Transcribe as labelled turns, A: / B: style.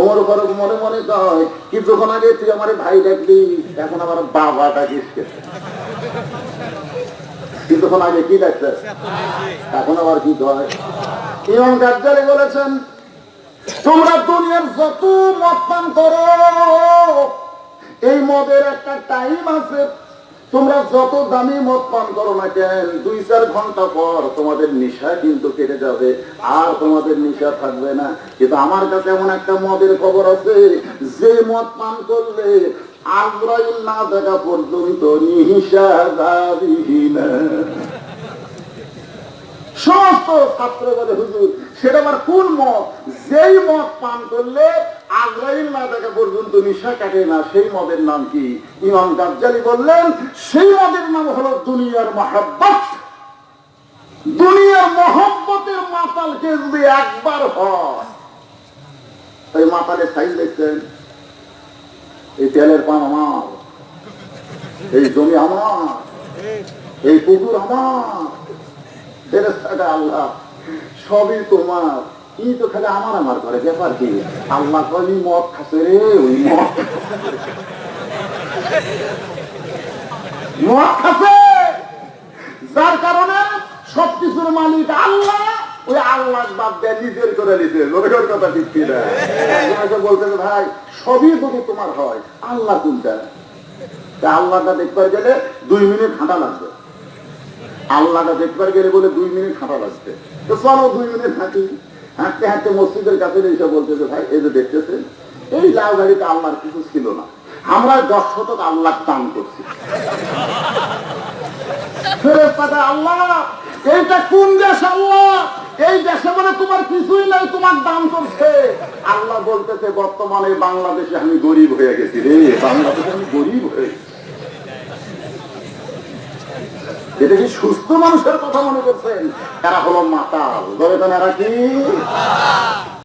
A: ওমর ফারুক মনে মনে কয় কিছুক্ষণ আগে তুই আমার ভাই ডাকলি এখন আমার বাবা ডাকিস কিছুক্ষণ আগে কি ডাকছে? এখন আবার কি কয়? বলেছেন, তোমরা দুনিয়ার যত মদ পান করো, এই মদের একটা টাইম আছে। তোমরা যত দামি মদ পান করো না কেন, দুই চার ঘণ্টা পর তোমাদের নেশা কিন্তু কেটে যাবে, আর তোমাদের নেশা থাকবে না। কিন্তু আমার কাছে এমন একটা মদের খবর আছে, যে মদ পান করলে আগ্রাইল না দেখা পর্যন্ত নিহিসা যাবি সমস্ত ছাত্র বলে হুজুর, সেটা আমার কোন মত? যেই মদ পান করলে না পর্যন্ত নিশা কাটে না, সেই মদের নাম কি? ইমাম গাজ্জালি বললেন, সেই মদের নাম হলো দুনিয়ার মহাব্বত। দুনিয়ার মহব্বতের একবার হয় সাইজ দেখছেন, এই তেলের পান আমার, এই জমি আমার, এই আমার আল্লাহ, সবই তোমার। ই তো খালি আমার আমার করে ব্যাপার কি? আল্লাহ কলি মদ খাসে রে, ওই মদ। যার কারণে সবকিছুর মালিক আল্লাহ, ওই আল্লাহ বাদ দেয়, নিজের করে নিতে লোকের কথা ঠিক কি না বলতে ভাই, সবই যদি তোমার হয়, আল্লাহ কোনটা? আল্লাহটা দেখবার গেলে দুই মিনিট হাঁটা লাগবে। আল্লাহটা দেখবার গেলে বলে দুই মিনিট হাঁটা লাগবে। তো চলো দুই মিনিট হাঁটি। হাঁটতে হাঁটতে মসজিদের কাছে এসে বলতেছে, ভাই, এই যে দেখতেছেন, এই লাউ গাড়িতে আল্লাহর কিছু ছিল না। আমরা দশ শতক আল্লাহ দান করছি। আল্লাহ, এইটা কোন দেশ আল্লাহ? এই দেশে বলে তোমার কিছুই নাই, তোমার দান করছে। আল্লাহ বলতেছে, বর্তমানে বাংলাদেশে আমি গরিব হয়ে গেছি রে, বাংলাদেশে আমি গরিব হয়ে গেছি। এটা কি সুস্থ মানুষের কথা মনে করছেন? এরা হলো মাতাল। তো এরা কি?